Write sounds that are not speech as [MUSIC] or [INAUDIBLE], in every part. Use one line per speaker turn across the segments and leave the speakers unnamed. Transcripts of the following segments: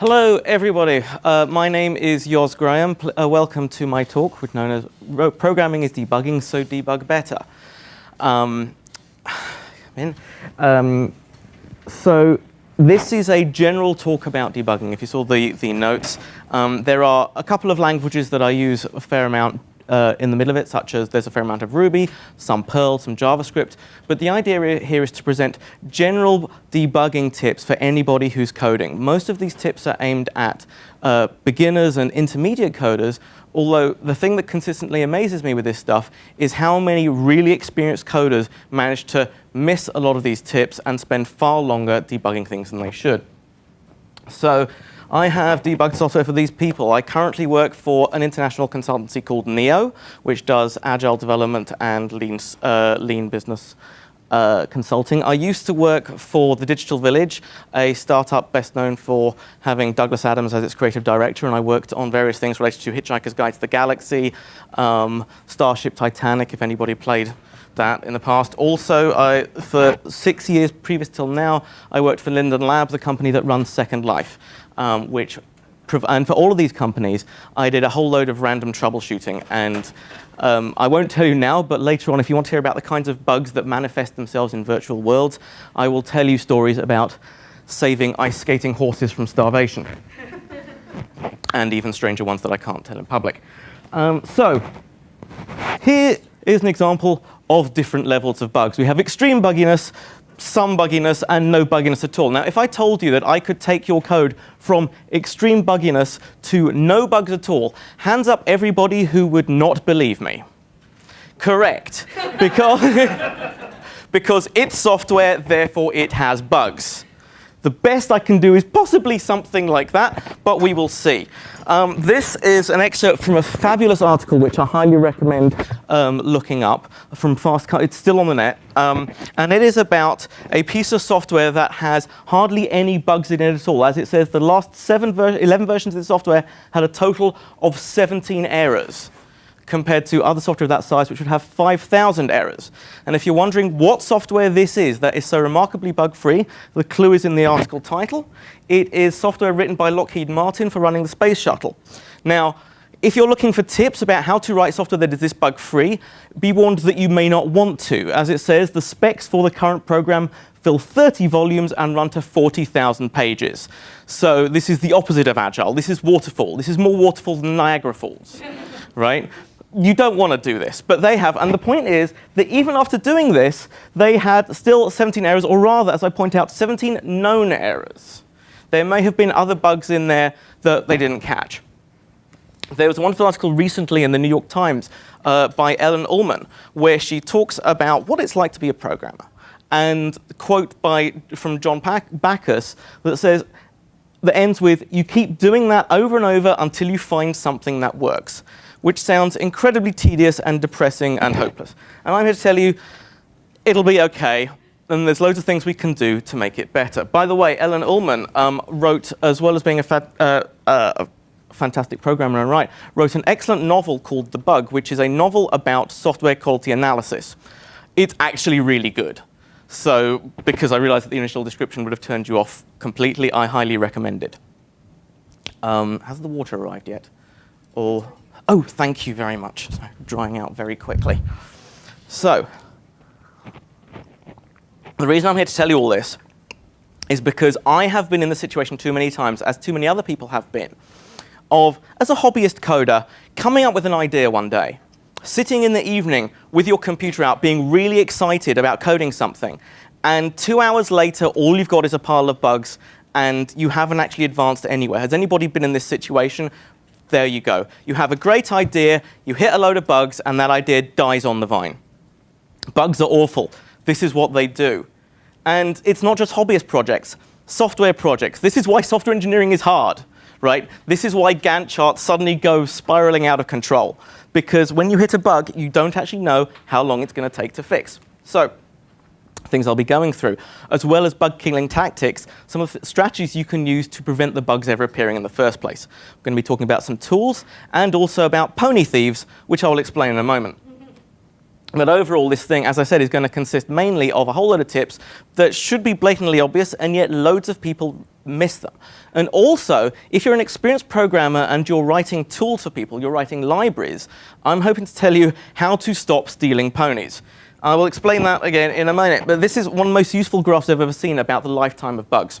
Hello, everybody. Uh, my name is Yoz Grahame. Uh, welcome to my talk, which known as Programming is Debugging, so debug better. Um, [SIGHS] um, so this is a general talk about debugging. If you saw the, the notes, um, there are a couple of languages that I use a fair amount uh, in the middle of it, such as there's a fair amount of Ruby, some Perl, some JavaScript. But the idea here is to present general debugging tips for anybody who's coding. Most of these tips are aimed at uh, beginners and intermediate coders, although the thing that consistently amazes me with this stuff is how many really experienced coders manage to miss a lot of these tips and spend far longer debugging things than they should. So I have debugged software for these people. I currently work for an international consultancy called Neo, which does agile development and lean, uh, lean business uh, consulting. I used to work for The Digital Village, a startup best known for having Douglas Adams as its creative director, and I worked on various things related to Hitchhiker's Guide to the Galaxy, um, Starship Titanic, if anybody played that in the past. Also, I, for six years previous till now, I worked for Linden Lab, the company that runs Second Life um, which and for all of these companies, I did a whole load of random troubleshooting. And um, I won't tell you now, but later on, if you want to hear about the kinds of bugs that manifest themselves in virtual worlds, I will tell you stories about saving ice skating horses from starvation. [LAUGHS] and even stranger ones that I can't tell in public. Um, so here is an example of different levels of bugs. We have extreme bugginess, some bugginess and no bugginess at all. Now, if I told you that I could take your code from extreme bugginess to no bugs at all, hands up everybody who would not believe me. Correct. [LAUGHS] because, [LAUGHS] because it's software, therefore it has bugs. The best I can do is possibly something like that, but we will see. Um, this is an excerpt from a fabulous article which I highly recommend um, looking up from Fast. It's still on the net, um, and it is about a piece of software that has hardly any bugs in it at all. As it says, the last seven ver 11 versions of the software had a total of 17 errors compared to other software of that size, which would have 5,000 errors. And if you're wondering what software this is that is so remarkably bug-free, the clue is in the article title. It is software written by Lockheed Martin for running the space shuttle. Now, if you're looking for tips about how to write software that is this bug-free, be warned that you may not want to. As it says, the specs for the current program fill 30 volumes and run to 40,000 pages. So this is the opposite of Agile. This is waterfall. This is more waterfall than Niagara Falls, [LAUGHS] right? You don't want to do this, but they have. And the point is that even after doing this, they had still 17 errors, or rather, as I point out, 17 known errors. There may have been other bugs in there that they didn't catch. There was a wonderful article recently in the New York Times uh, by Ellen Ullman, where she talks about what it's like to be a programmer. And quote by, from John Backus that says, that ends with, you keep doing that over and over until you find something that works which sounds incredibly tedious and depressing and hopeless. And I'm here to tell you, it'll be okay, and there's loads of things we can do to make it better. By the way, Ellen Ullman um, wrote, as well as being a, fat, uh, uh, a fantastic programmer and write, wrote an excellent novel called The Bug, which is a novel about software quality analysis. It's actually really good. So, because I realized that the initial description would have turned you off completely, I highly recommend it. Um, has the water arrived yet? Or Oh, thank you very much. So, drying out very quickly. So, the reason I'm here to tell you all this is because I have been in the situation too many times, as too many other people have been, of, as a hobbyist coder, coming up with an idea one day, sitting in the evening with your computer out, being really excited about coding something, and two hours later, all you've got is a pile of bugs, and you haven't actually advanced anywhere. Has anybody been in this situation there you go. You have a great idea, you hit a load of bugs, and that idea dies on the vine. Bugs are awful. This is what they do. And it's not just hobbyist projects, software projects. This is why software engineering is hard, right? This is why Gantt charts suddenly go spiraling out of control. Because when you hit a bug, you don't actually know how long it's going to take to fix. So things I'll be going through, as well as bug killing tactics, some of the strategies you can use to prevent the bugs ever appearing in the first place. I'm going to be talking about some tools and also about pony thieves, which I will explain in a moment. But overall, this thing, as I said, is going to consist mainly of a whole lot of tips that should be blatantly obvious, and yet loads of people miss them. And also, if you're an experienced programmer and you're writing tools for people, you're writing libraries, I'm hoping to tell you how to stop stealing ponies. I will explain that again in a minute, but this is one of the most useful graphs I've ever seen about the lifetime of bugs.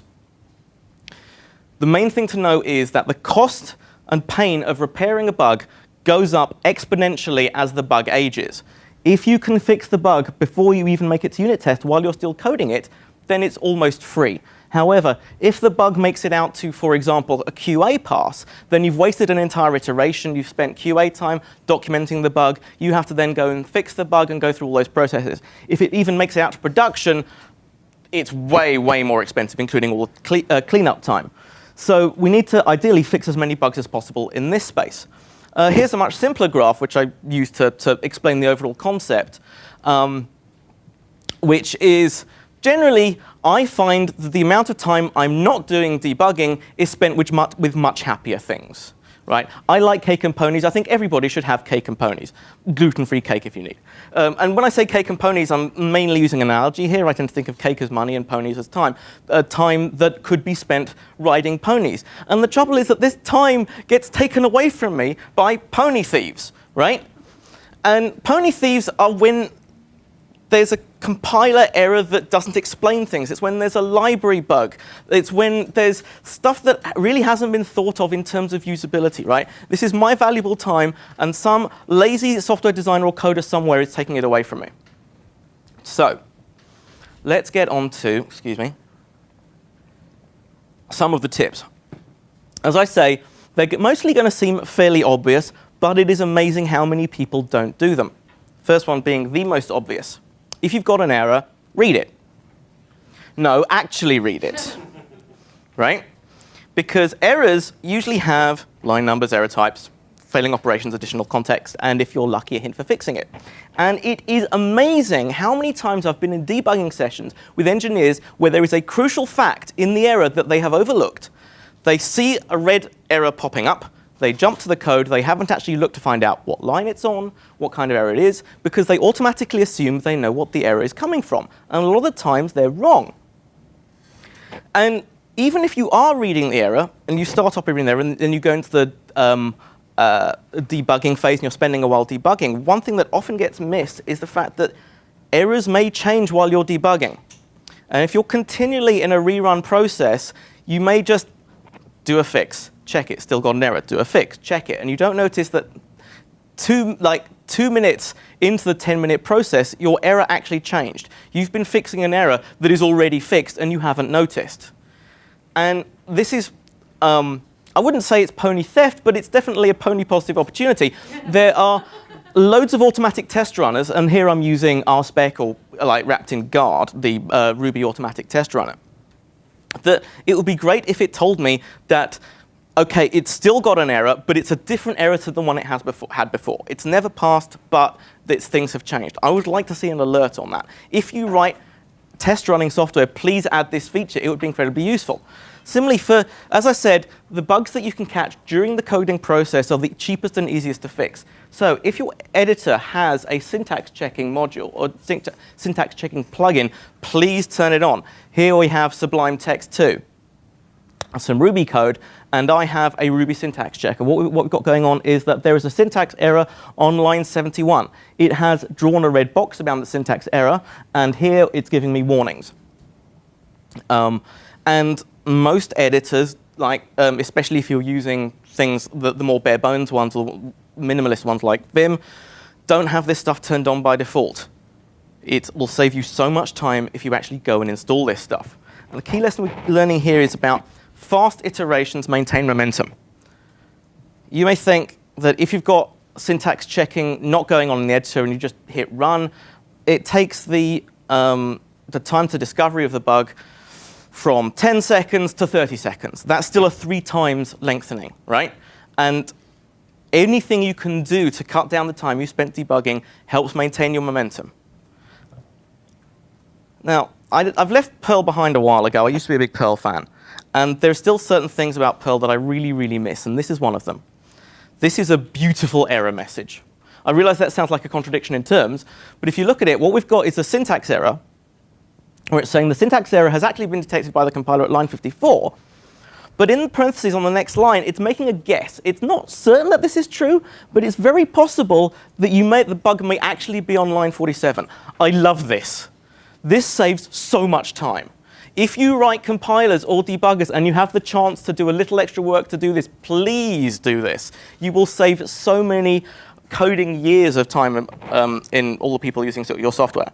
The main thing to know is that the cost and pain of repairing a bug goes up exponentially as the bug ages. If you can fix the bug before you even make it to unit test while you're still coding it, then it's almost free. However, if the bug makes it out to, for example, a QA pass, then you've wasted an entire iteration, you've spent QA time documenting the bug, you have to then go and fix the bug and go through all those processes. If it even makes it out to production, it's way, way more expensive, including all the cle uh, cleanup time. So we need to ideally fix as many bugs as possible in this space. Uh, here's a much simpler graph, which I used to, to explain the overall concept, um, which is generally I find that the amount of time I'm not doing debugging is spent with much, with much happier things. Right? I like cake and ponies. I think everybody should have cake and ponies. Gluten-free cake if you need. Um, and when I say cake and ponies, I'm mainly using an analogy here. I tend to think of cake as money and ponies as time. A time that could be spent riding ponies. And the trouble is that this time gets taken away from me by pony thieves, right? And pony thieves are when there's a compiler error that doesn't explain things. It's when there's a library bug. It's when there's stuff that really hasn't been thought of in terms of usability, right? This is my valuable time, and some lazy software designer or coder somewhere is taking it away from me. So let's get on to, excuse me, some of the tips. As I say, they're mostly going to seem fairly obvious, but it is amazing how many people don't do them. First one being the most obvious if you've got an error, read it. No, actually read it, [LAUGHS] right? Because errors usually have line numbers, error types, failing operations, additional context, and if you're lucky, a hint for fixing it. And it is amazing how many times I've been in debugging sessions with engineers where there is a crucial fact in the error that they have overlooked. They see a red error popping up, they jump to the code, they haven't actually looked to find out what line it's on, what kind of error it is, because they automatically assume they know what the error is coming from. And a lot of the times they're wrong. And even if you are reading the error, and you start off reading there, and then you go into the um, uh, debugging phase and you're spending a while debugging, one thing that often gets missed is the fact that errors may change while you're debugging. And if you're continually in a rerun process, you may just do a fix, check it, still got an error, do a fix, check it. And you don't notice that two, like two minutes into the 10 minute process, your error actually changed. You've been fixing an error that is already fixed and you haven't noticed. And this is, um, I wouldn't say it's pony theft, but it's definitely a pony positive opportunity. [LAUGHS] there are loads of automatic test runners, and here I'm using RSpec or like wrapped in Guard, the uh, Ruby automatic test runner. That it would be great if it told me that okay, it's still got an error, but it's a different error to the one it has before, had before. It's never passed, but its things have changed. I would like to see an alert on that. If you write test running software, please add this feature. It would be incredibly useful. Similarly, for, as I said, the bugs that you can catch during the coding process are the cheapest and easiest to fix. So if your editor has a syntax checking module or syntax checking plugin, please turn it on. Here we have Sublime Text 2 some Ruby code, and I have a Ruby syntax checker. What, we, what we've got going on is that there is a syntax error on line 71. It has drawn a red box around the syntax error, and here it's giving me warnings. Um, and most editors, like um, especially if you're using things, the, the more bare bones ones or minimalist ones like Vim, don't have this stuff turned on by default. It will save you so much time if you actually go and install this stuff. And the key lesson we're learning here is about fast iterations maintain momentum. You may think that if you've got syntax checking not going on in the editor and you just hit run, it takes the, um, the time to discovery of the bug from 10 seconds to 30 seconds. That's still a three times lengthening, right? And anything you can do to cut down the time you spent debugging helps maintain your momentum. Now, I, have left Perl behind a while ago. I used to be a big Perl fan. And there are still certain things about Perl that I really, really miss, and this is one of them. This is a beautiful error message. I realize that sounds like a contradiction in terms, but if you look at it, what we've got is a syntax error, where it's saying the syntax error has actually been detected by the compiler at line 54, But in parentheses on the next line, it's making a guess. It's not certain that this is true, but it's very possible that you may, the bug may actually be on line 47. I love this. This saves so much time. If you write compilers or debuggers and you have the chance to do a little extra work to do this, please do this. You will save so many coding years of time um, in all the people using your software.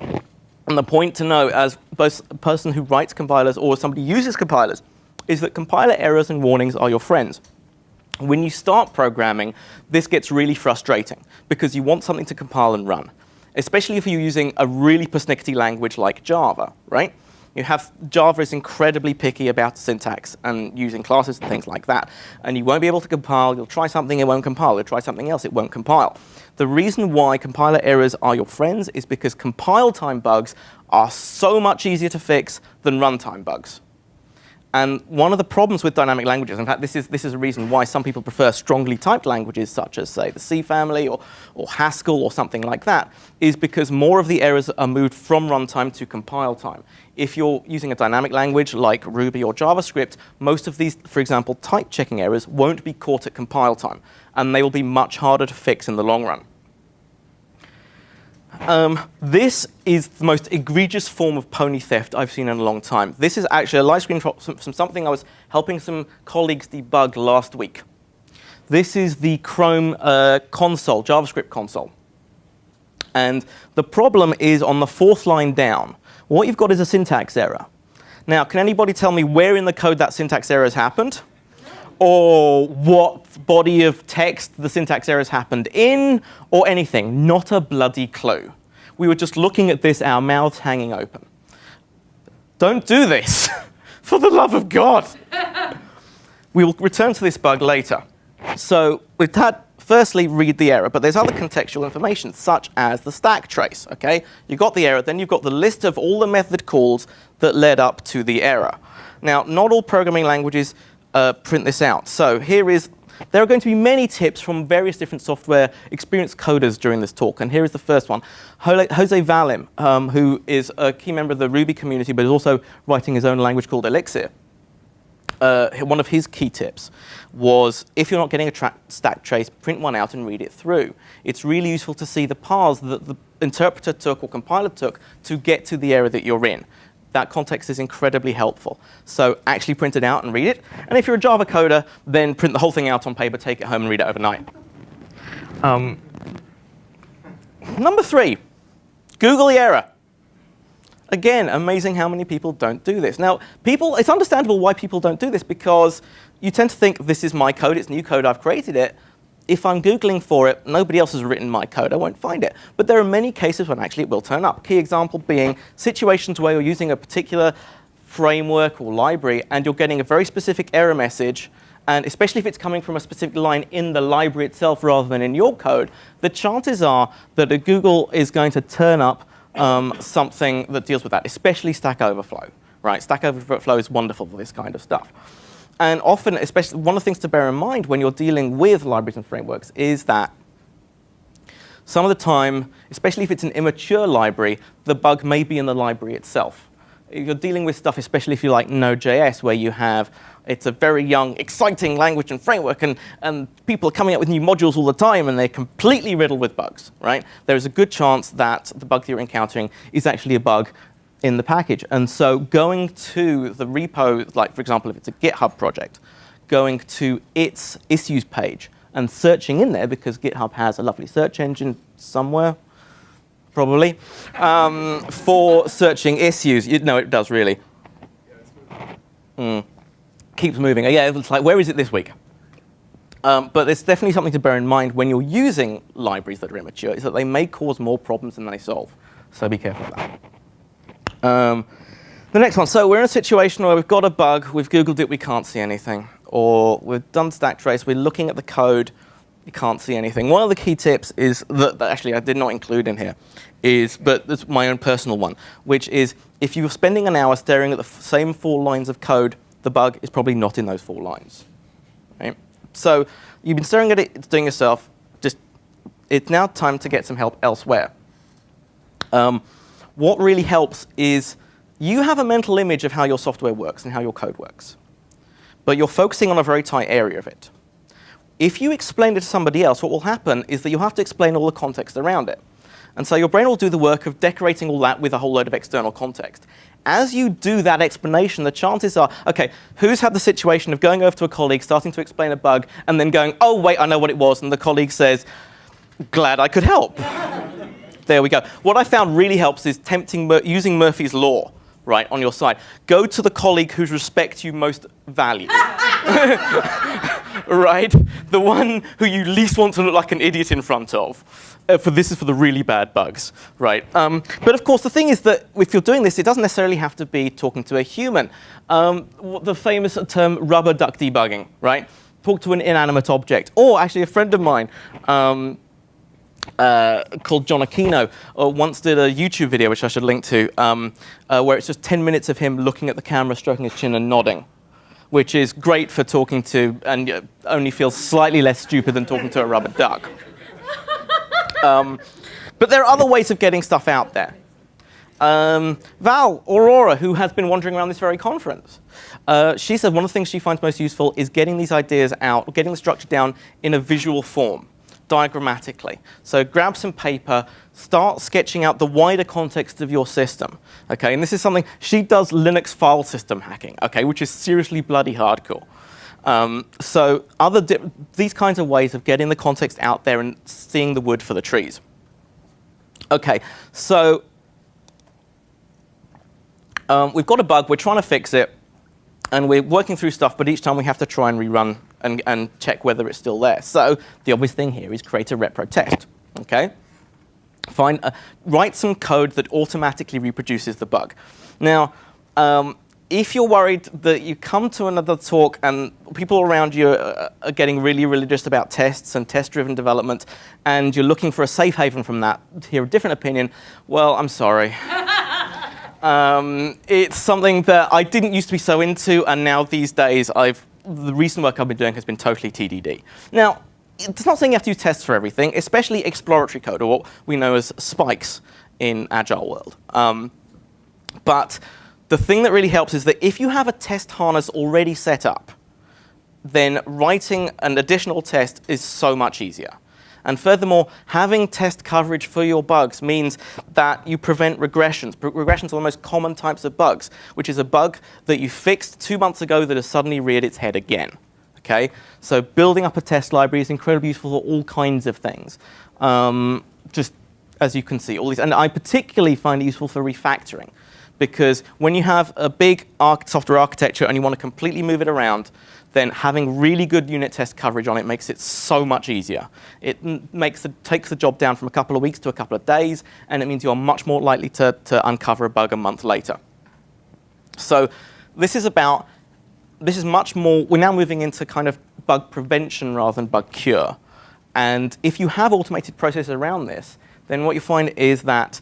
And the point to know as both a person who writes compilers or somebody uses compilers is that compiler errors and warnings are your friends. When you start programming, this gets really frustrating because you want something to compile and run especially if you're using a really persnickety language like Java, right? You have Java is incredibly picky about syntax and using classes and things like that. And you won't be able to compile. You'll try something, it won't compile. You'll try something else, it won't compile. The reason why compiler errors are your friends is because compile time bugs are so much easier to fix than runtime bugs. And one of the problems with dynamic languages, in fact, this is, this is a reason why some people prefer strongly typed languages, such as, say, the C family or, or Haskell or something like that, is because more of the errors are moved from runtime to compile time. If you're using a dynamic language like Ruby or JavaScript, most of these, for example, type checking errors won't be caught at compile time, and they will be much harder to fix in the long run. Um, this is the most egregious form of pony theft I've seen in a long time. This is actually a live screen from, from something I was helping some colleagues debug last week. This is the Chrome uh, console, JavaScript console. And the problem is on the fourth line down. What you've got is a syntax error. Now, can anybody tell me where in the code that syntax error has happened? Or what body of text the syntax errors happened in, or anything. Not a bloody clue. We were just looking at this, our mouths hanging open. Don't do this, [LAUGHS] for the love of God. we will return to this bug later. So we've had, firstly, read the error, but there's other contextual information, such as the stack trace, okay? You got the error, then you've got the list of all the method calls that led up to the error. Now, not all programming languages uh, print this out. So here is, there are going to be many tips from various different software experienced coders during this talk. And here is the first one. Jose Valim, um, who is a key member of the Ruby community, but is also writing his own language called Elixir. Uh, one of his key tips was if you're not getting a stack trace, print one out and read it through. It's really useful to see the paths that the interpreter took or compiler took to get to the error that you're in that context is incredibly helpful. So actually print it out and read it. And if you're a Java coder, then print the whole thing out on paper, take it home and read it overnight. Um, number three, Google the error. Again, amazing how many people don't do this. Now, people, it's understandable why people don't do this because you tend to think this is my code, it's new code, I've created it if I'm Googling for it, nobody else has written my code, I won't find it. But there are many cases when actually it will turn up. Key example being situations where you're using a particular framework or library and you're getting a very specific error message and especially if it's coming from a specific line in the library itself rather than in your code, the chances are that Google is going to turn up um, something that deals with that, especially Stack Overflow. Right? Stack Overflow is wonderful for this kind of stuff. And often, especially one of the things to bear in mind when you're dealing with libraries and frameworks is that some of the time, especially if it's an immature library, the bug may be in the library itself. If you're dealing with stuff, especially if you like Node.js, where you have, it's a very young, exciting language and framework, and, and people are coming up with new modules all the time, and they're completely riddled with bugs, right? There's a good chance that the bug that you're encountering is actually a bug in the package. And so going to the repo, like for example, if it's a GitHub project, going to its issues page and searching in there because GitHub has a lovely search engine somewhere, probably, um, for searching issues. You, no, it does really. Mm. Keeps moving. Yeah, it's like, where is it this week? Um, but there's definitely something to bear in mind when you're using libraries that are immature, is that they may cause more problems than they solve. So be careful of that. Um, the next one, so we're in a situation where we've got a bug, we've Googled it, we can't see anything. Or we've done stack trace, we're looking at the code, you can't see anything. One of the key tips is, that, that actually I did not include in here, is, but it's my own personal one, which is if you're spending an hour staring at the same four lines of code, the bug is probably not in those four lines. Right? So you've been staring at it, it's doing yourself, just, it's now time to get some help elsewhere. Um, what really helps is you have a mental image of how your software works and how your code works. but you're focusing on a very tight area of it. If you explain it to somebody else, what will happen is that you have to explain all the context around it. And so your brain will do the work of decorating all that with a whole load of external context. As you do that explanation, the chances are, okay, who's had the situation of going over to a colleague, starting to explain a bug, and then going, oh, wait, I know what it was, and the colleague says, glad I could help. [LAUGHS] there we go. What I found really helps is tempting, using Murphy's Law right, on your side. Go to the colleague whose respect you most value. [LAUGHS] right? The one who you least want to look like an idiot in front of. Uh, for this is for the really bad bugs, right? Um, but of course, the thing is that if you're doing this, it doesn't necessarily have to be talking to a human. Um, the famous term rubber duck debugging, right? Talk to an inanimate object. Or actually, a friend of mine, um, uh, called John Aquino uh, once did a YouTube video, which I should link to, um, uh, where it's just 10 minutes of him looking at the camera, stroking his chin and nodding, which is great for talking to and only feels slightly less stupid than talking to a rubber duck. Um, but there are other ways of getting stuff out there. Um, Val Aurora, who has been wandering around this very conference, uh, she said one of the things she finds most useful is getting these ideas out, getting the structure down in a visual form diagrammatically. So grab some paper, start sketching out the wider context of your system. Okay, and this is something, she does Linux file system hacking, okay, which is seriously bloody hardcore. Um, so other these kinds of ways of getting the context out there and seeing the wood for the trees. Okay, so um, we've got a bug, we're trying to fix it, and we're working through stuff, but each time we have to try and rerun and, and check whether it's still there. So the obvious thing here is create a repro test. Okay? Find, uh, write some code that automatically reproduces the bug. Now, um, if you're worried that you come to another talk and people around you are, are getting really religious about tests and test-driven development, and you're looking for a safe haven from that, to hear a different opinion, well, I'm sorry. [LAUGHS] um, it's something that I didn't used to be so into, and now these days I've the recent work I've been doing has been totally TDD. Now, it's not saying you have to use tests for everything, especially exploratory code, or what we know as spikes in Agile world. Um, but the thing that really helps is that if you have a test harness already set up, then writing an additional test is so much easier. And furthermore, having test coverage for your bugs means that you prevent regressions. Regressions are the most common types of bugs, which is a bug that you fixed two months ago that has suddenly reared its head again. Okay? So building up a test library is incredibly useful for all kinds of things. Um, just as you can see, all these, and I particularly find it useful for refactoring because when you have a big software architecture and you want to completely move it around, then having really good unit test coverage on it makes it so much easier. It makes the, takes the job down from a couple of weeks to a couple of days, and it means you're much more likely to, to uncover a bug a month later. So this is about, this is much more, we're now moving into kind of bug prevention rather than bug cure. And if you have automated processes around this, then what you find is that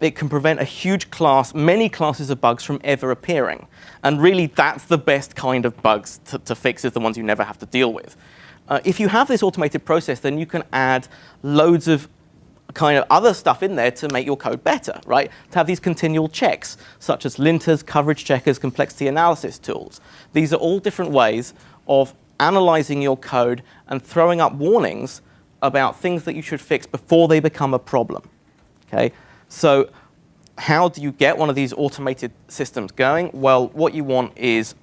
it can prevent a huge class, many classes of bugs from ever appearing. And really, that's the best kind of bugs to, to fix, is the ones you never have to deal with. Uh, if you have this automated process, then you can add loads of kind of other stuff in there to make your code better, right? To have these continual checks, such as linters, coverage checkers, complexity analysis tools. These are all different ways of analyzing your code and throwing up warnings about things that you should fix before they become a problem, okay? So how do you get one of these automated systems going? Well, what you want is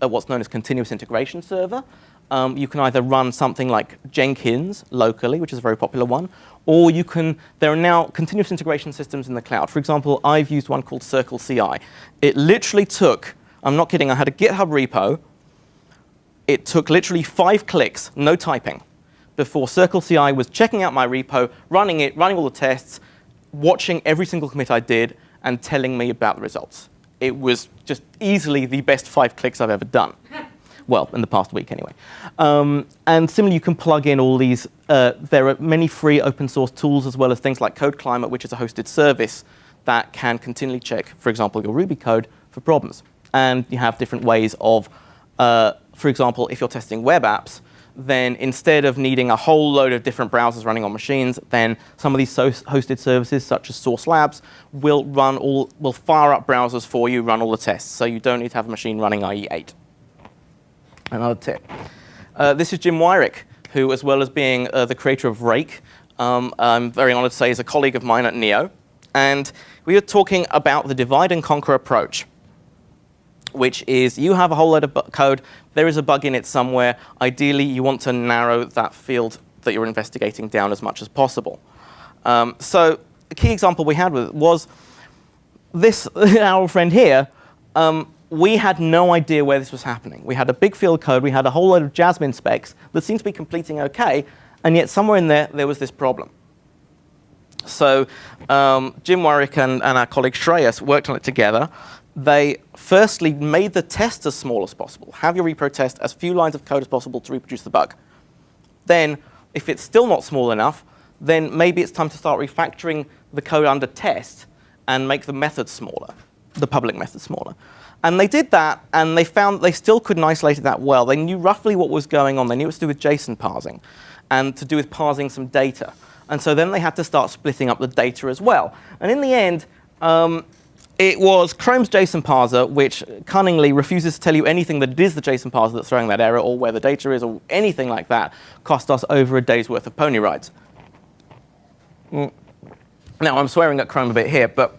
a, what's known as continuous integration server. Um, you can either run something like Jenkins locally, which is a very popular one, or you can, there are now continuous integration systems in the cloud. For example, I've used one called Circle CI. It literally took, I'm not kidding, I had a GitHub repo. It took literally five clicks, no typing, before Circle CI was checking out my repo, running it, running all the tests, watching every single commit I did and telling me about the results. It was just easily the best five clicks I've ever done. [LAUGHS] well, in the past week anyway. Um, and similarly, you can plug in all these. Uh, there are many free open source tools as well as things like CodeClimate, which is a hosted service that can continually check, for example, your Ruby code for problems. And you have different ways of, uh, for example, if you're testing web apps, then instead of needing a whole load of different browsers running on machines, then some of these hosted services, such as Sauce Labs, will run all, will fire up browsers for you, run all the tests. So you don't need to have a machine running IE8. Another tip. Uh, this is Jim Weirich, who, as well as being uh, the creator of Rake, um, I'm very honored to say is a colleague of mine at NEO. And we were talking about the divide and conquer approach, which is you have a whole load of code, there is a bug in it somewhere. Ideally, you want to narrow that field that you're investigating down as much as possible. Um, so a key example we had with was this, [LAUGHS] our friend here, um, we had no idea where this was happening. We had a big field code, we had a whole load of Jasmine specs that seemed to be completing okay, and yet somewhere in there, there was this problem. So um, Jim Weirich and, and, our colleague Shreyas worked on it together. They firstly made the test as small as possible. Have your repro test as few lines of code as possible to reproduce the bug. Then, if it's still not small enough, then maybe it's time to start refactoring the code under test and make the method smaller, the public method smaller. And they did that, and they found they still couldn't isolate it that well. They knew roughly what was going on. They knew it was to do with JSON parsing and to do with parsing some data. And so then they had to start splitting up the data as well. And in the end, um, it was Chrome's JSON parser, which cunningly refuses to tell you anything that it is the JSON parser that's throwing that error, or where the data is, or anything like that, cost us over a day's worth of pony rides. Mm. Now, I'm swearing at Chrome a bit here, but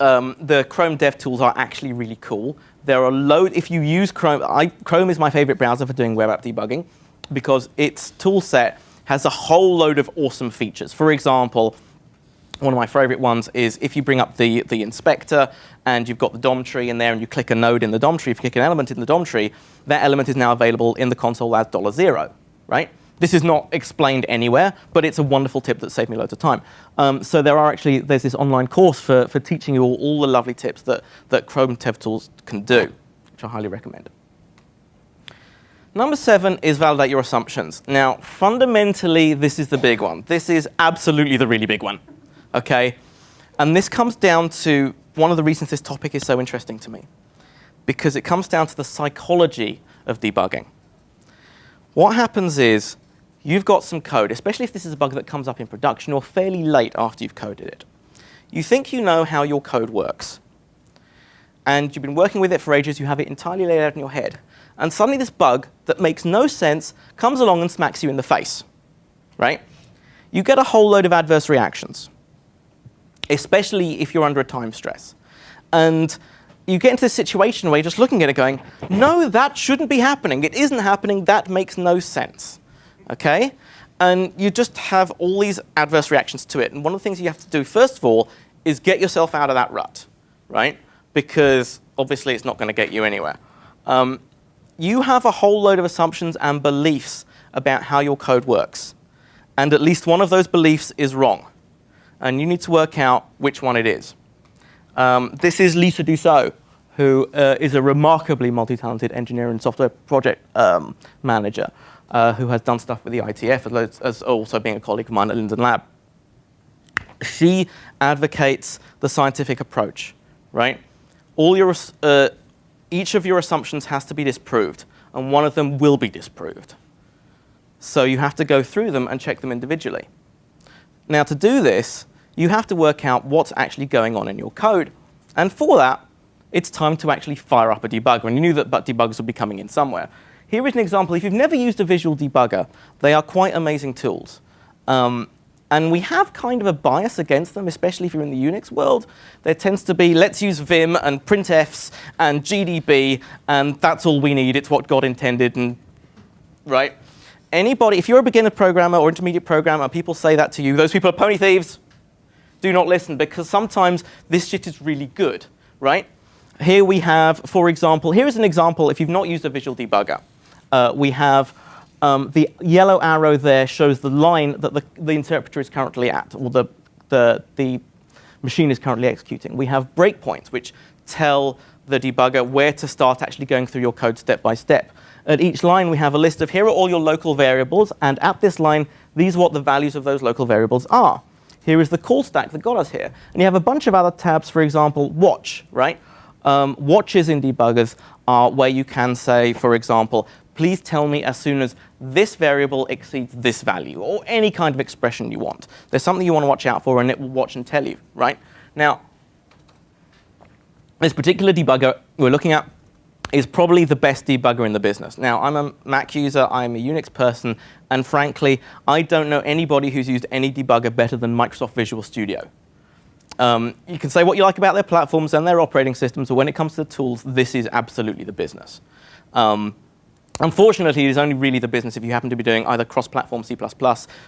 um, the Chrome dev tools are actually really cool. There are load. If you use Chrome, I, Chrome is my favorite browser for doing web app debugging because its tool set has a whole load of awesome features. For example, one of my favorite ones is if you bring up the, the inspector and you've got the DOM tree in there and you click a node in the DOM tree, if you click an element in the DOM tree, that element is now available in the console as $0, right? This is not explained anywhere, but it's a wonderful tip that saved me loads of time. Um, so there are actually, there's this online course for, for teaching you all, all the lovely tips that, that Chrome DevTools can do, which I highly recommend. Number seven is validate your assumptions. Now, fundamentally, this is the big one. This is absolutely the really big one, okay? And this comes down to one of the reasons this topic is so interesting to me, because it comes down to the psychology of debugging. What happens is you've got some code, especially if this is a bug that comes up in production or fairly late after you've coded it. You think you know how your code works. And you've been working with it for ages, you have it entirely laid out in your head. And suddenly this bug that makes no sense comes along and smacks you in the face, right? You get a whole load of adverse reactions, especially if you're under a time stress. And you get into this situation where you're just looking at it going, no, that shouldn't be happening. It isn't happening. That makes no sense okay? And you just have all these adverse reactions to it. And one of the things you have to do, first of all, is get yourself out of that rut, right? Because obviously it's not going to get you anywhere. Um, you have a whole load of assumptions and beliefs about how your code works. And at least one of those beliefs is wrong. And you need to work out which one it is. Um, this is Lisa Dusseault, who uh, is a remarkably multi-talented engineer and software project um, manager uh, who has done stuff with the IETF, as, as also being a colleague of mine at Linden Lab. She advocates the scientific approach, right? All your, uh, each of your assumptions has to be disproved, and one of them will be disproved. So you have to go through them and check them individually. Now, to do this, you have to work out what's actually going on in your code. And for that, it's time to actually fire up a debugger. And you knew that but debuggers would be coming in somewhere. Here is an example. If you've never used a visual debugger, they are quite amazing tools. Um, and we have kind of a bias against them, especially if you're in the Unix world. There tends to be, let's use Vim and printfs and GDB, and that's all we need. It's what God intended, and right? Anybody, if you're a beginner programmer or intermediate programmer, people say that to you, those people are pony thieves. Do not listen, because sometimes this shit is really good, right? Here we have, for example, here is an example if you've not used a visual debugger uh, we have um, the yellow arrow there shows the line that the, the interpreter is currently at, or the, the, the machine is currently executing. We have breakpoints, which tell the debugger where to start actually going through your code step by step. At each line, we have a list of here are all your local variables, and at this line, these are what the values of those local variables are. Here is the call stack that got us here. And you have a bunch of other tabs, for example, watch, right? Um, watches in debuggers are where you can say, for example, please tell me as soon as this variable exceeds this value, or any kind of expression you want. There's something you want to watch out for, and it will watch and tell you, right? Now, this particular debugger we're looking at is probably the best debugger in the business. Now, I'm a Mac user, I'm a Unix person, and frankly, I don't know anybody who's used any debugger better than Microsoft Visual Studio. Um, you can say what you like about their platforms and their operating systems, but when it comes to the tools, this is absolutely the business. Um, unfortunately, it is only really the business if you happen to be doing either cross-platform C++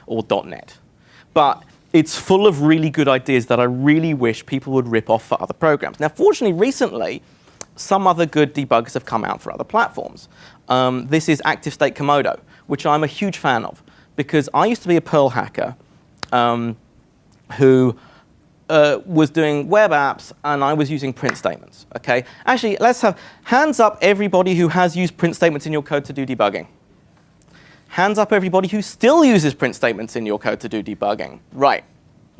or .NET. But it's full of really good ideas that I really wish people would rip off for other programs. Now, fortunately, recently, some other good debuggers have come out for other platforms. Um, this is ActiveState Komodo, which I'm a huge fan of, because I used to be a Perl hacker um, who uh, was doing web apps, and I was using print statements. Okay, actually, let's have hands up everybody who has used print statements in your code to do debugging. Hands up everybody who still uses print statements in your code to do debugging. Right.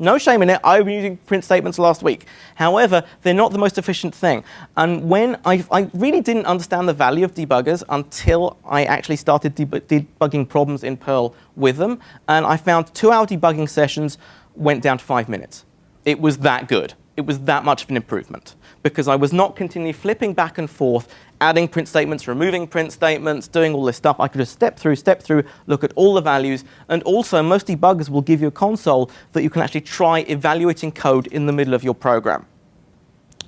No shame in it. I've been using print statements last week. However, they're not the most efficient thing. And when I, I really didn't understand the value of debuggers until I actually started deb debugging problems in Perl with them. And I found two-hour debugging sessions went down to five minutes. It was that good. It was that much of an improvement because I was not continually flipping back and forth, adding print statements, removing print statements, doing all this stuff. I could just step through, step through, look at all the values. And also, most debuggers will give you a console that you can actually try evaluating code in the middle of your program.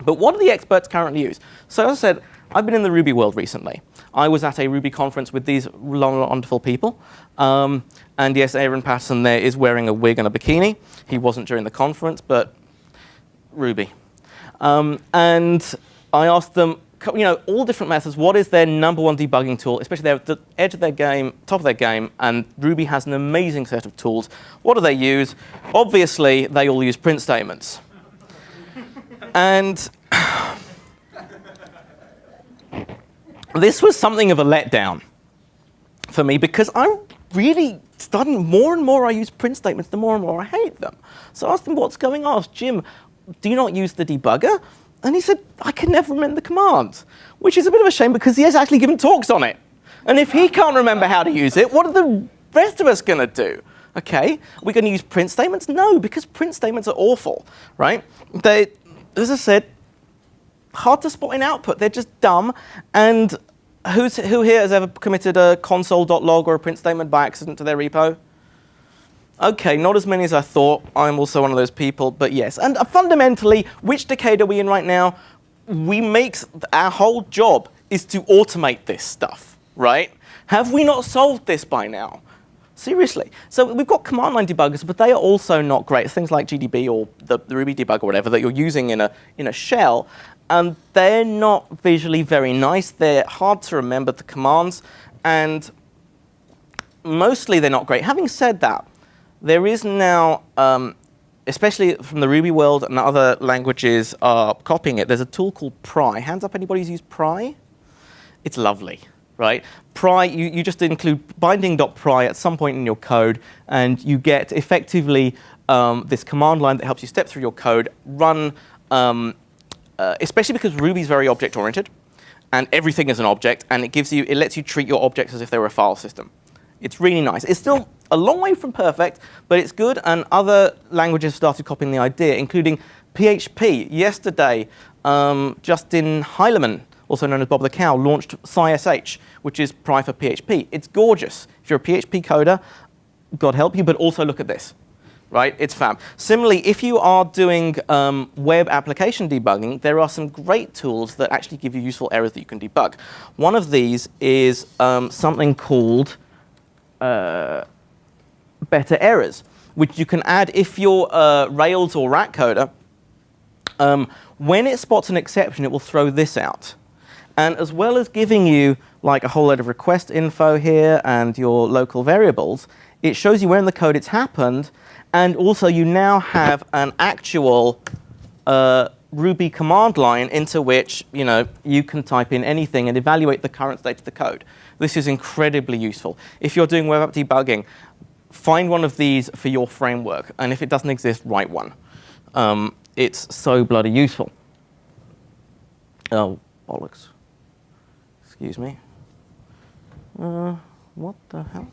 But what do the experts currently use? So as I said, I've been in the Ruby world recently. I was at a Ruby conference with these wonderful people. Um, and yes, Aaron Patterson there is wearing a wig and a bikini. He wasn't during the conference, but Ruby. Um, and I asked them, you know, all different methods, what is their number one debugging tool, especially they're at the edge of their game, top of their game, and Ruby has an amazing set of tools. What do they use? Obviously, they all use print statements. and [SIGHS] this was something of a letdown for me because I'm really starting more and more I use print statements, the more and more I hate them. So I asked him what's going on. I asked Jim, do you not use the debugger? And he said, I can never remember the command, which is a bit of a shame because he has actually given talks on it. And if he can't remember how to use it, what are the rest of us going to do? Okay, we're we going to use print statements? No, because print statements are awful, right? They, as I said, hard to spot in output. They're just dumb. And who's, who here has ever committed a console.log or a print statement by accident to their repo? Okay, not as many as I thought. I'm also one of those people, but yes. And uh, fundamentally, which decade are we in right now? We make, our whole job is to automate this stuff, right? Have we not solved this by now? Seriously. So we've got command line debuggers, but they are also not great. Things like GDB or the, the Ruby debug or whatever that you're using in a, in a shell, and they're not visually very nice. They're hard to remember the commands, and mostly they're not great. Having said that, there is now, um, especially from the Ruby world and other languages are copying it, there's a tool called Pry. Hands up anybody who's used Pry? It's lovely, right? Pry, you, you just include binding.pry at some point in your code, and you get effectively um, this command line that helps you step through your code, run, um, uh, especially because Ruby is very object-oriented, and everything is an object, and it gives you, it lets you treat your objects as if they were a file system. It's really nice. It's still a long way from perfect, but it's good, and other languages started copying the idea, including PHP. Yesterday, um, Justin Hileman, also known as Bob the Cow, launched PsySH, which is Pry for PHP. It's gorgeous. If you're a PHP coder, God help you, but also look at this. Right, it's fab. Similarly, if you are doing um, web application debugging, there are some great tools that actually give you useful errors that you can debug. One of these is um, something called uh, better errors, which you can add if you're a Rails or Rack coder. Um, when it spots an exception, it will throw this out. And as well as giving you like a whole load of request info here and your local variables, it shows you where in the code it's happened, and also you now have an actual uh, Ruby command line into which you know you can type in anything and evaluate the current state of the code. This is incredibly useful. If you're doing web app debugging, find one of these for your framework, and if it doesn't exist, write one. Um, it's so bloody useful. Oh, bollocks. Excuse me. Uh, what the hell?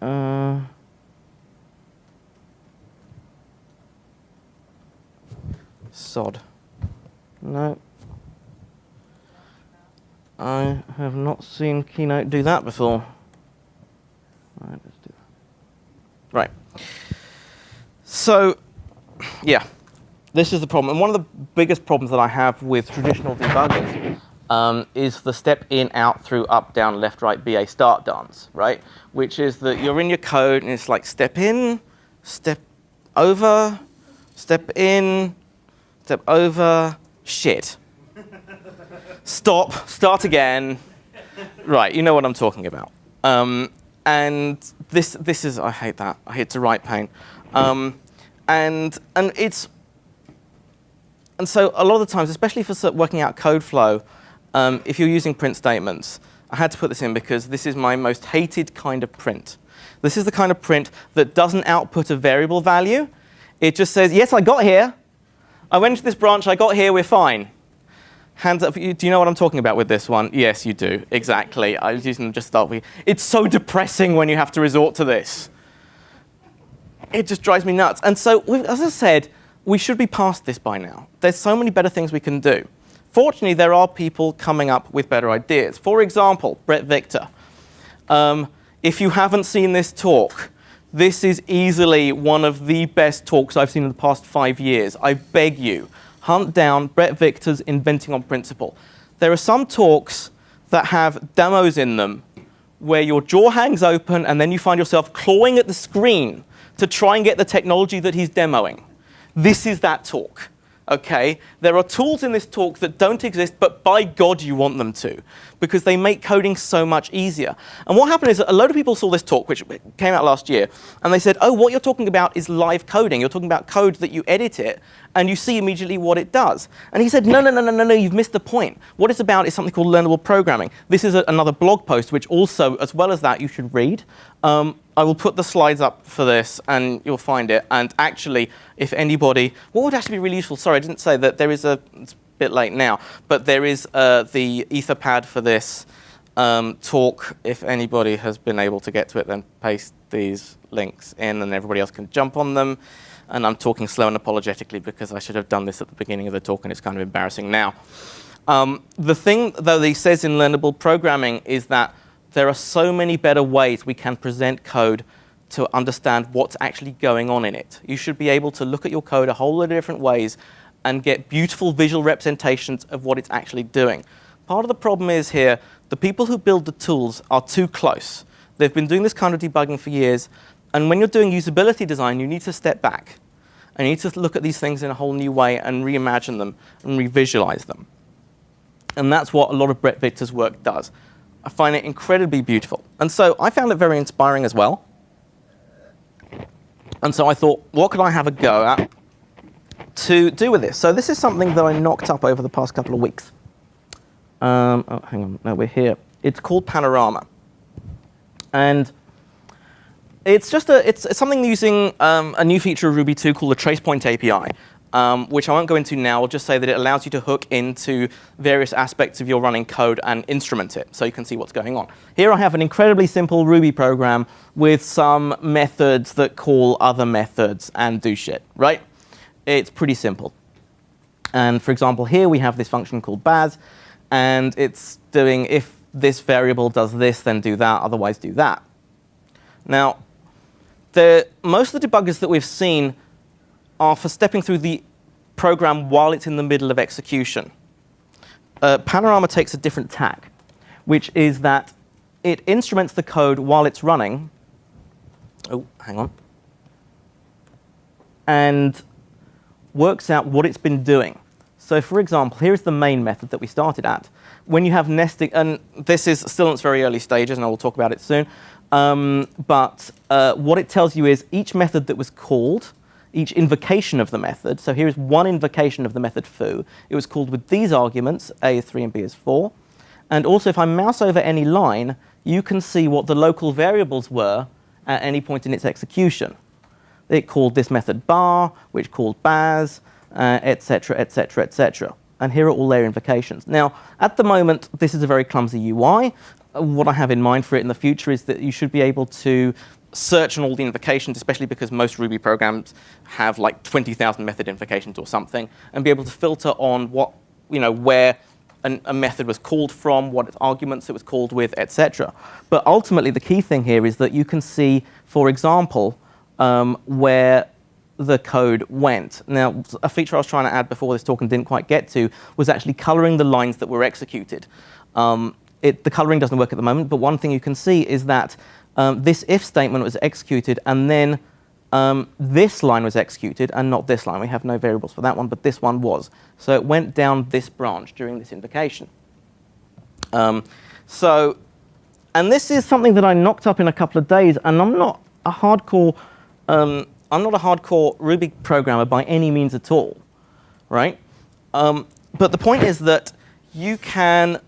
Uh, sod. No. I have not seen Keynote do that before. Right, let's do that. Right. So, yeah, this is the problem. And one of the biggest problems that I have with traditional debuggers um, is the step in, out, through, up, down, left, right, BA start dance, right? Which is that you're in your code and it's like step in, step over, step in, step over, shit. Stop, start again. Right, you know what I'm talking about. Um, and this, this is, I hate that. I hate to write pain. Um, and, and it's, and so a lot of the times, especially for working out code flow, um, if you're using print statements, I had to put this in because this is my most hated kind of print. This is the kind of print that doesn't output a variable value. It just says, yes, I got here. I went to this branch, I got here, we're fine. Hands up, do you know what I'm talking about with this one? Yes, you do, exactly. I was using them just start with. It's so depressing when you have to resort to this. It just drives me nuts. And so, as I said, we should be past this by now. There's so many better things we can do. Fortunately, there are people coming up with better ideas. For example, Bret Victor. Um, if you haven't seen this talk, this is easily one of the best talks I've seen in the past five years. I beg you, hunt down Bret Victor's Inventing on Principle. There are some talks that have demos in them where your jaw hangs open and then you find yourself clawing at the screen to try and get the technology that he's demoing. This is that talk okay? There are tools in this talk that don't exist, but by God you want them to, because they make coding so much easier. And what happened is a load of people saw this talk, which came out last year, and they said, oh, what you're talking about is live coding. You're talking about code that you edit it, and you see immediately what it does. And he said, no, no, no, no, no, no, you've missed the point. What it's about is something called learnable programming. This is a, another blog post, which also, as well as that, you should read. Um, I will put the slides up for this, and you'll find it. And actually, if anybody, what would actually be really useful, sorry, I didn't say that there is a bit late now, but there is uh, the Etherpad for this um, talk. If anybody has been able to get to it, then paste these links in, and everybody else can jump on them. And I'm talking slow and apologetically because I should have done this at the beginning of the talk, and it's kind of embarrassing now. Um, the thing, though, that he says in learnable programming is that there are so many better ways we can present code to understand what's actually going on in it. You should be able to look at your code a whole lot of different ways and get beautiful visual representations of what it's actually doing. Part of the problem is here, the people who build the tools are too close. They've been doing this kind of debugging for years, and when you're doing usability design, you need to step back. And you need to look at these things in a whole new way and reimagine them and revisualize them. And that's what a lot of Bret Victor's work does. I find it incredibly beautiful. And so I found it very inspiring as well. And so I thought, what could I have a go at to do with this? So this is something that I knocked up over the past couple of weeks. Um, oh, hang on, no, we're here. It's called Panorama. And it's just a, it's, it's something using um, a new feature of Ruby 2 called the TracePoint API um, which I won't go into now. I'll just say that it allows you to hook into various aspects of your running code and instrument it so you can see what's going on. Here I have an incredibly simple Ruby program with some methods that call other methods and do shit, right? It's pretty simple. And for example, here we have this function called baz, and it's doing if this variable does this, then do that, otherwise do that. Now, the, most of the debuggers that we've seen are for stepping through the program while it's in the middle of execution. Uh, Panorama takes a different tack, which is that it instruments the code while it's running. Oh, hang on. And works out what it's been doing. So for example, here's the main method that we started at. When you have nesting, and this is still in its very early stages, and I will talk about it soon, um, but uh, what it tells you is each method that was called each invocation of the method. So here is one invocation of the method foo. It was called with these arguments, a is 3 and b is 4. And also, if I mouse over any line, you can see what the local variables were at any point in its execution. It called this method bar, which called baz, etc., etc., etc. And here are all their invocations. Now, at the moment, this is a very clumsy UI. What I have in mind for it in the future is that you should be able to search on all the invocations, especially because most Ruby programs have like 20,000 method invocations or something, and be able to filter on what, you know, where an, a method was called from, what its arguments it was called with, etc. But ultimately, the key thing here is that you can see, for example, um, where the code went. Now, a feature I was trying to add before this talk and didn't quite get to was actually coloring the lines that were executed. Um, it, the coloring doesn't work at the moment, but one thing you can see is that um, this if statement was executed and then um, this line was executed and not this line. We have no variables for that one, but this one was. So it went down this branch during this invocation. Um, so, and this is something that I knocked up in a couple of days, and I'm not a hardcore, um, I'm not a hardcore Ruby programmer by any means at all, right? Um, but the point is that you can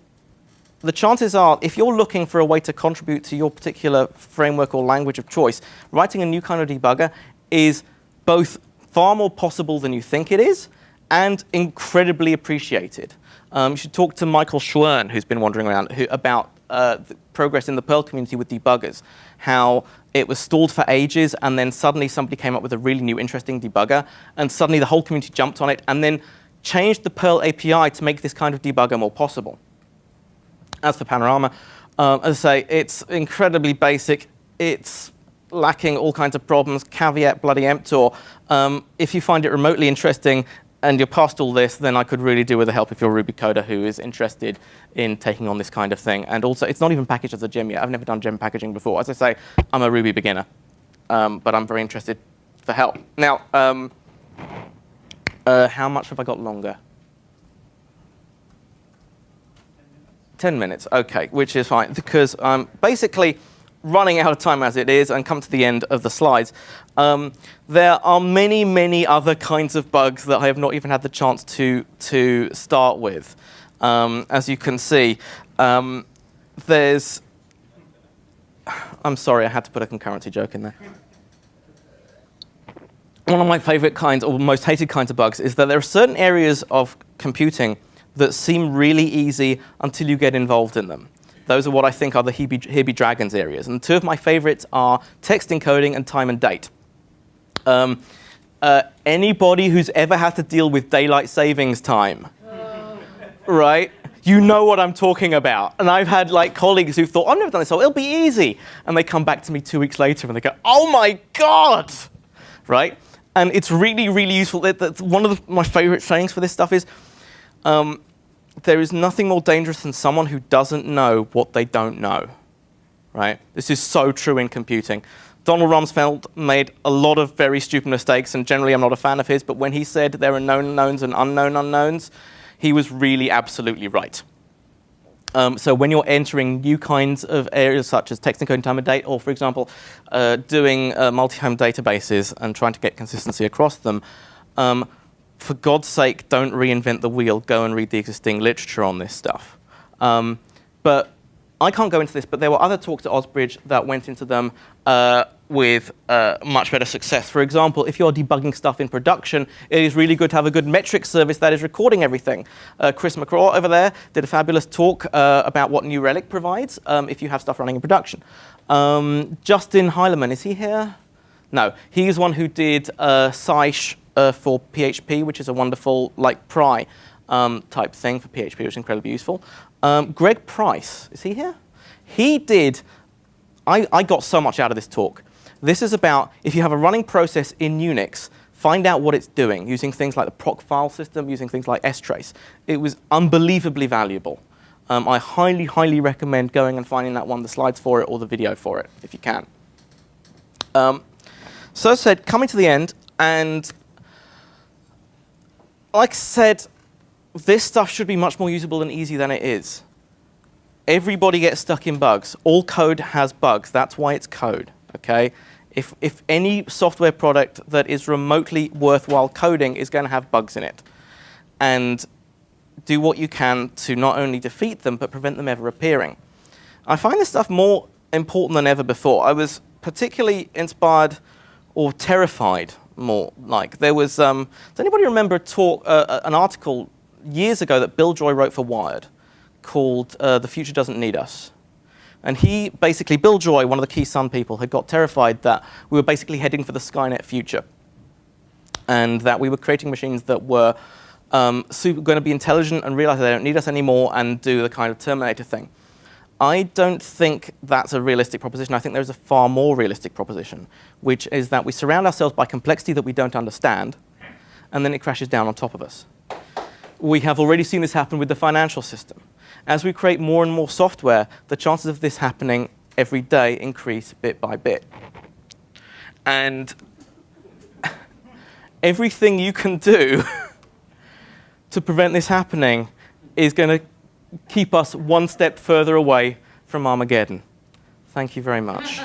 the chances are, if you're looking for a way to contribute to your particular framework or language of choice, writing a new kind of debugger is both far more possible than you think it is and incredibly appreciated. Um, you should talk to Michael Schwern, who's been wandering around, who, about uh, progress in the Perl community with debuggers, how it was stalled for ages, and then suddenly somebody came up with a really new, interesting debugger, and suddenly the whole community jumped on it, and then changed the Perl API to make this kind of debugger more possible. As for Panorama, um, as I say, it's incredibly basic. It's lacking all kinds of problems, caveat bloody emptor. Um, if you find it remotely interesting and you're past all this, then I could really do with the help if you're a Ruby coder who is interested in taking on this kind of thing. And also, it's not even packaged as a gem yet. I've never done gem packaging before. As I say, I'm a Ruby beginner, um, but I'm very interested for help. Now, um, uh, how much have I got longer? 10 minutes, okay, which is fine, because I'm basically running out of time as it is and come to the end of the slides. Um, there are many, many other kinds of bugs that I have not even had the chance to, to start with. Um, as you can see, um, there's, I'm sorry, I had to put a concurrency joke in there. One of my favorite kinds, or most hated kinds of bugs, is that there are certain areas of computing that seem really easy until you get involved in them. Those are what I think are the Hebe, Dragons areas. And two of my favorites are text encoding and time and date. Um, uh, anybody who's ever had to deal with daylight savings time, right? You know what I'm talking about. And I've had like colleagues who've thought, I've never done this, so it'll be easy. And they come back to me two weeks later and they go, oh my God, right? And it's really, really useful. One of the, my favorite sayings for this stuff is, um, there is nothing more dangerous than someone who doesn't know what they don't know. Right? This is so true in computing. Donald Rumsfeld made a lot of very stupid mistakes, and generally I'm not a fan of his, but when he said there are known unknowns and unknown unknowns, he was really absolutely right. Um, so when you're entering new kinds of areas such as text encoding time and date, or for example, uh, doing uh, multi-home databases and trying to get consistency across them, um, for God's sake, don't reinvent the wheel. Go and read the existing literature on this stuff. Um, but I can't go into this, but there were other talks at Osbridge that went into them uh, with uh, much better success. For example, if you're debugging stuff in production, it is really good to have a good metric service that is recording everything. Uh, Chris McCraw over there did a fabulous talk uh, about what New Relic provides um, if you have stuff running in production. Um, Justin Hileman, is he here? No, he's one who did uh, uh, for PHP, which is a wonderful like pry um, type thing for PHP, which is incredibly useful. Um, Greg Price, is he here? He did, I, I got so much out of this talk. This is about if you have a running process in Unix, find out what it's doing using things like the proc file system, using things like strace. It was unbelievably valuable. Um, I highly, highly recommend going and finding that one, the slides for it or the video for it, if you can. Um, so said, coming to the end, and like I said, this stuff should be much more usable and easy than it is. Everybody gets stuck in bugs. All code has bugs. That's why it's code, okay? If, if any software product that is remotely worthwhile coding is going to have bugs in it. And do what you can to not only defeat them, but prevent them ever appearing. I find this stuff more important than ever before. I was particularly inspired or terrified more like. There was, um, does anybody remember a talk, uh, uh, an article years ago that Bill Joy wrote for Wired called uh, The Future Doesn't Need Us? And he basically, Bill Joy, one of the key Sun people, had got terrified that we were basically heading for the Skynet future. And that we were creating machines that were um, going to be intelligent and realize they don't need us anymore and do the kind of Terminator thing. I don't think that's a realistic proposition. I think there's a far more realistic proposition, which is that we surround ourselves by complexity that we don't understand, and then it crashes down on top of us. We have already seen this happen with the financial system. As we create more and more software, the chances of this happening every day increase bit by bit. And [LAUGHS] everything you can do [LAUGHS] to prevent this happening is going to keep us one step further away from Armageddon. Thank you very much.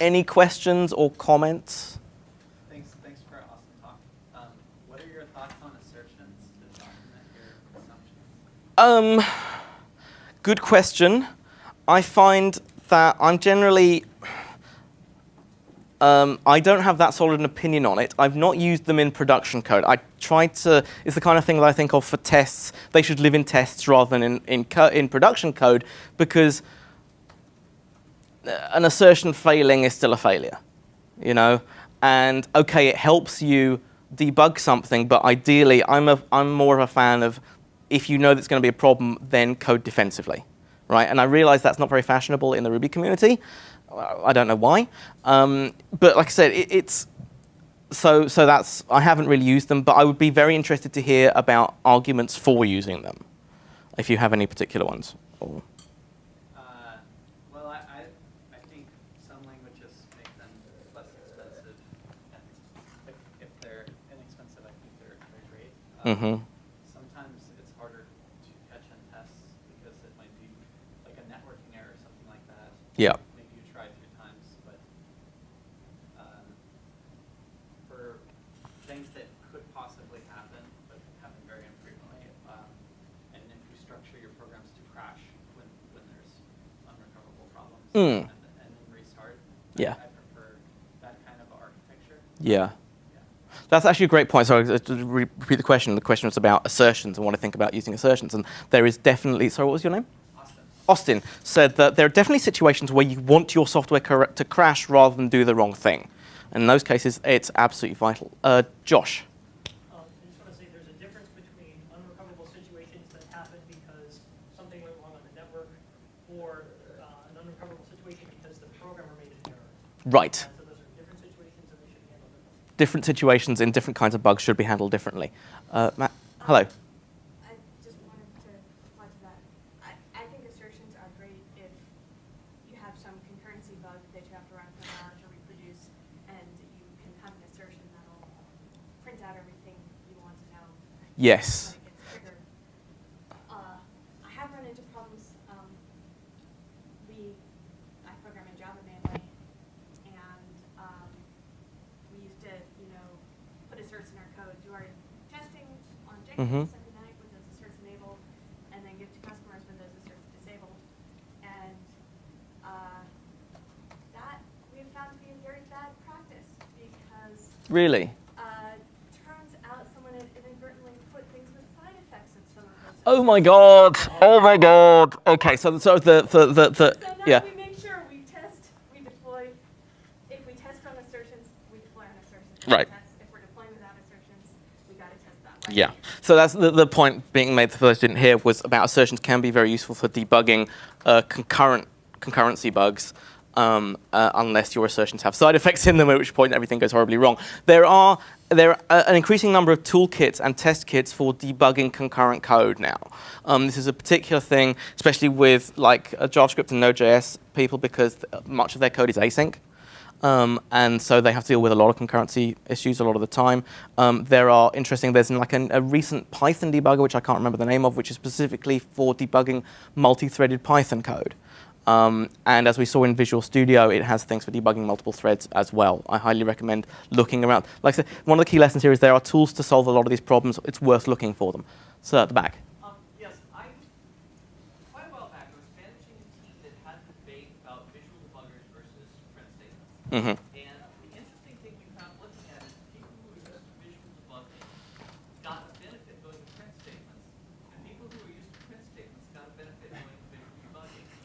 Any questions or comments?
Thanks, thanks for an awesome talk. Um, what are your thoughts on assertions to document your assumptions?
Um, good question. I find that I'm generally um, I don't have that solid an opinion on it. I've not used them in production code. I tried to, it's the kind of thing that I think of for tests. They should live in tests rather than in, in, in production code because an assertion failing is still a failure, you know? And okay, it helps you debug something, but ideally I'm, a, I'm more of a fan of if you know that's going to be a problem, then code defensively, right? And I realize that's not very fashionable in the Ruby community, I don't know why. Um, but like I said, it, it's so so that's I haven't really used them, but I would be very interested to hear about arguments for using them, if you have any particular ones. Or
Uh, well, I, I, I think some languages make them less expensive. And if, if they're inexpensive, I think they're, they're great. Um,
Mhm.
Sometimes it's harder to catch in tests because it might be like a networking error or something like that.
Yeah.
Maybe you try a few times, but um, for things that could possibly happen, but happen very infrequently, um, and if you structure your programs to crash when, when there's unrecoverable problems
Mm.
and, and restart,
Yeah.
I, I prefer that kind of architecture.
yeah.
Yeah.
That's actually a great point. Sorry, to repeat the question. The question was about assertions and what I think about using assertions. And there is definitely, sorry, what was your name?
Austin.
Austin said that there are definitely situations where you want your software to crash rather than do the wrong thing. And in those cases, it's absolutely vital. Uh, Josh.
Um, I just want to say there's a difference between unrecoverable situations that happen because something went wrong on the network or uh, an unrecoverable situation because the programmer made an error.
Right.
And so those are different situations and they should be handled differently.
Different situations in different kinds of bugs should be handled differently. Uh, Matt, hello.
I just wanted to reply to that. I, I think assertions are great if you have some concurrency bug that you have to run for an hour to reproduce, and you can have an assertion that'll print out everything you want to know.
Yes.
When it gets triggered. Uh, I have run into problems, um, we, I program in Java mainly, and, um, we used to, you know, put asserts in our code, do our testing on
Mhm.
Jenkins every night with those asserts enabled, and then give to customers when those asserts disabled. And, uh, that we've found to be a very bad practice, because
Really?
uh, turns out someone had inadvertently put things with side effects in some of those.
Oh my god. Oh my god. Okay, so so the the the, the
So
yeah.
we make sure we test, we deploy. If we test on assertions, we deploy on assertions.
Right.
If we're deploying without assertions, we gotta test that way.
Yeah. So that's the, the point being made for those who didn't hear was about assertions can be very useful for debugging uh, concurrent concurrency bugs. Um, uh, unless your assertions have side effects in them, at which point everything goes horribly wrong. There are there are an increasing number of toolkits and test kits for debugging concurrent code now. Um, this is a particular thing, especially with like uh, JavaScript and Node.js people, because much of their code is async. Um, and so they have to deal with a lot of concurrency issues a lot of the time. Um, there are interesting, there's like an, a recent Python debugger, which I can't remember the name of, which is specifically for debugging multi-threaded Python code. Um, and as we saw in Visual Studio, it has things for debugging multiple threads as well. I highly recommend looking around. Like I said, one of the key lessons here is there are tools to solve a lot of these problems. It's worth looking for them. So at the back.
Um,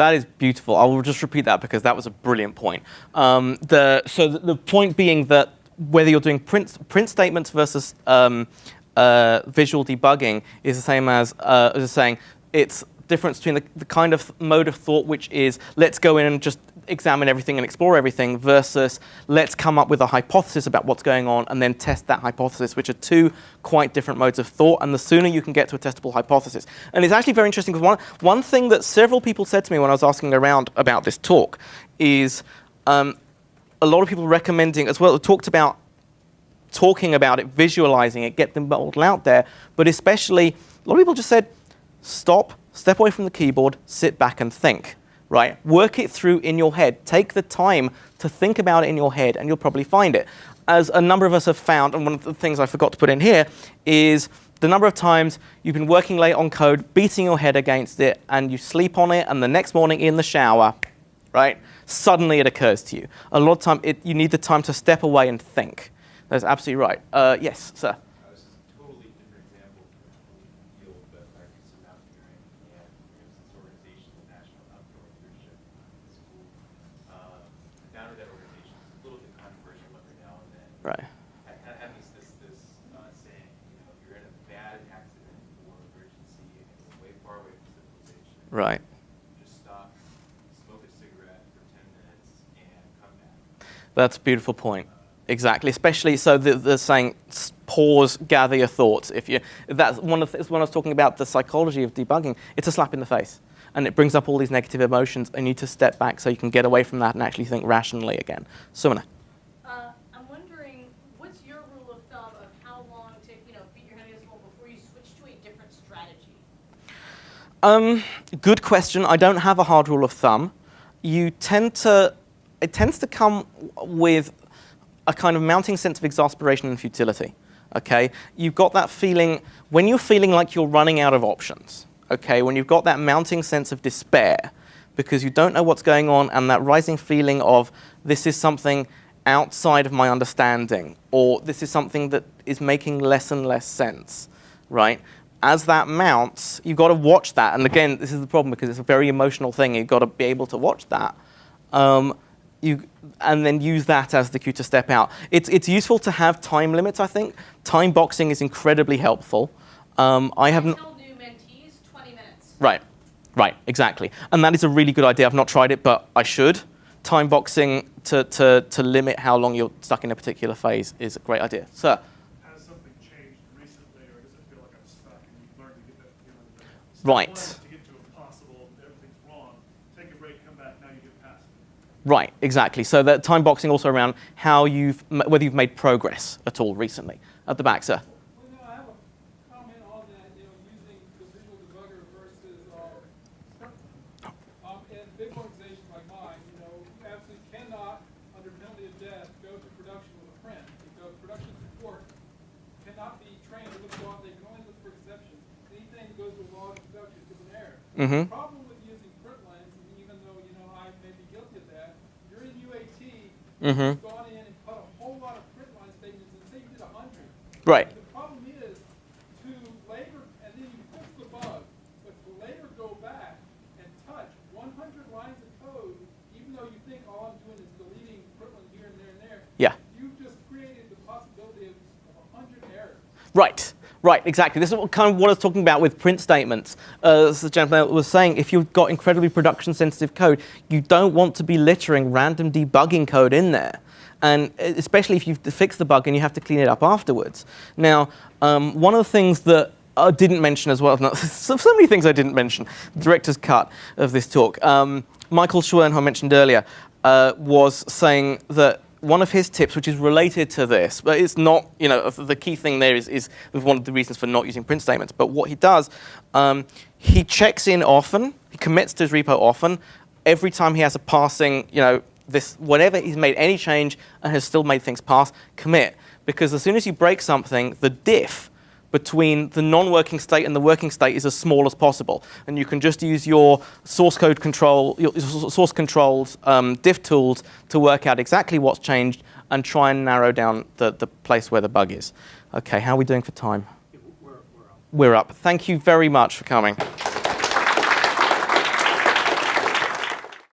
That is
beautiful. I will just repeat that because that was a brilliant point. Um, the, so the, the point being that whether you're doing print, print statements versus um, uh, visual debugging is the same as, uh, as saying it's difference between the, the kind of mode of thought which is let's go in and just examine everything and explore everything versus let's come up with a hypothesis about what's going on and then test that hypothesis, which are two quite different modes of thought. And the sooner you can get to a testable hypothesis. And it's actually very interesting because one, one thing that several people said to me when I was asking around about this talk is um, a lot of people recommending as well, talked about talking about it, visualizing it, get the model out there, but especially a lot of people just said, stop, step away from the keyboard, sit back and think, right? Work it through in your head. Take the time to think about it in your head and you'll probably find it. As a number of us have found, and one of the things I forgot to put in here is the number of times you've been working late on code, beating your head against it, and you sleep on it, and the next morning in the shower, right, suddenly it occurs to you. A lot of time, it, you need the time to step away and think. That's absolutely right. Uh, yes, sir.
Uh, This is a totally different example from the field, but I do some mountaineering, and there's this organization, the National Outdoor Leadership School. Uh, The founder of that organization is a little bit controversial every now and then.
Right.
I kind of have this, this, this uh, saying, you know, if you're in a bad accident or emergency and you're way far away from civilization.
Right.
Just stop, smoke a cigarette for ten minutes and come back.
That's a beautiful point. Exactly, especially so the, the saying pause, gather your thoughts. If you that's one of the, when I was talking about the psychology of debugging, it's a slap in the face, and it brings up all these negative emotions. And you need to step back so you can get away from that and actually think rationally again. Sumana.
Uh, I'm wondering, what's your rule of thumb of how long to, you know, beat your head against the wall before you switch to a different strategy?
Um, good question. I don't have a hard rule of thumb. You tend to, it tends to come with a kind of mounting sense of exasperation and futility. Okay, you've got that feeling when you're feeling like you're running out of options. Okay, when you've got that mounting sense of despair because you don't know what's going on and that rising feeling of this is something outside of my understanding or this is something that is making less and less sense, right? As that mounts, you've got to watch that. And again, this is the problem because it's a very emotional thing. You've got to be able to watch that. Um, you, and then use that as the cue to step out. It's, it's useful to have time limits, I think. Time boxing is incredibly helpful. Um, I
tell new mentees 20 minutes.
Right, right, exactly. And that is a really good idea. I've not tried it, but I should. Time boxing to, to, to limit how long you're stuck in a particular phase is a great idea. Sir
something changed recently, or does it feel like I'm stuck and you've learned to get that feeling? that step
Right.
one is To get to impossible, everything's wrong, take a break, come back, now you get past it.
Right, exactly. So that time boxing also around how you've, whether you've made progress at all recently. At the back, sir.
Well, no, I have a comment on that, you know, using the visual debugger versus, um, script. Um, in big organizations like mine, you know, you absolutely cannot, under penalty of death, go to production with a print. Because production support cannot be trained to look for, they can only look for exceptions. Anything that goes to log in production is
Mhm.
The problem with using print lines, and even though, you know, I may be guilty of that, you're in UAT,
Mhm.
you've gone in and cut a whole lot of print line statements, and say you did hundred.
Right.
The problem is to later, and then you fix the bug, but to later go back and touch one hundred lines of code, even though you think all I'm doing is deleting Portland here and there and there.
Yeah.
You've just created the possibility of a hundred errors.
Right, right, exactly. This is what, kind of what I was talking about with print statements. Uh, as the gentleman was saying, if you've got incredibly production sensitive code, you don't want to be littering random debugging code in there. And uh, especially if you've fixed the bug and you have to clean it up afterwards. Now, um, one of the things that I didn't mention as well, [LAUGHS] no, so, so many things I didn't mention, director's cut of this talk. Um, Michael Schwern, who I mentioned earlier, uh, was saying that one of his tips, which is related to this, but it's not, you know, the key thing there is, is one of the reasons for not using print statements. But what he does, um, he checks in often, he commits to his repo often. Every time he has a passing, you know, this, whatever he's made any change and has still made things pass, commit. Because as soon as you break something, the diff between the non-working state and the working state is as small as possible. And you can just use your source code control, your source controls um, diff tools to work out exactly what's changed and try and narrow down the, the place where the bug is. Okay, how are we doing for time?
We're, we're out.
We're up. Thank you very much for coming.